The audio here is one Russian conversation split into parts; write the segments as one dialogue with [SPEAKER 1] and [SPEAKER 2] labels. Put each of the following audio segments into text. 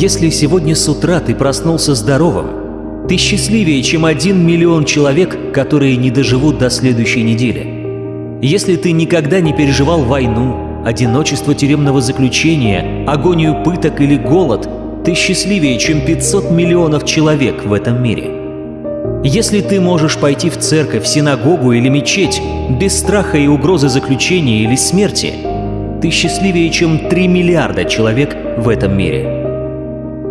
[SPEAKER 1] Если сегодня с утра ты проснулся здоровым, ты счастливее, чем один миллион человек, которые не доживут до следующей недели. Если ты никогда не переживал войну, одиночество тюремного заключения, агонию пыток или голод, ты счастливее, чем 500 миллионов человек в этом мире. Если ты можешь пойти в церковь, синагогу или мечеть без страха и угрозы заключения или смерти, ты счастливее, чем 3 миллиарда человек в этом мире.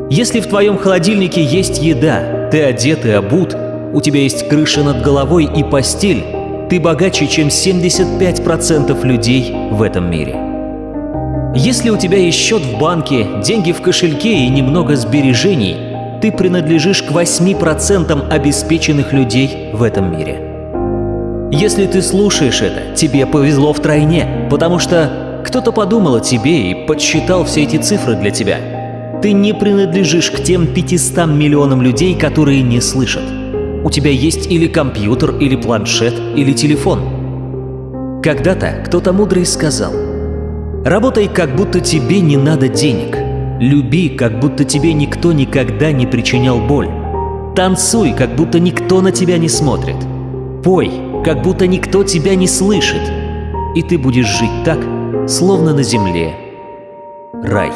[SPEAKER 1] Если в твоем холодильнике есть еда, ты одет и обут, у тебя есть крыша над головой и постель, ты богаче, чем 75% людей в этом мире. Если у тебя есть счет в банке, деньги в кошельке и немного сбережений – ты принадлежишь к 8% обеспеченных людей в этом мире. Если ты слушаешь это, тебе повезло втройне, потому что кто-то подумал о тебе и подсчитал все эти цифры для тебя. Ты не принадлежишь к тем 500 миллионам людей, которые не слышат. У тебя есть или компьютер, или планшет, или телефон. Когда-то кто-то мудрый сказал, «Работай, как будто тебе не надо денег, Люби, как будто тебе никто никогда не причинял боль. Танцуй, как будто никто на тебя не смотрит. Пой, как будто никто тебя не слышит. И ты будешь жить так, словно на земле рай.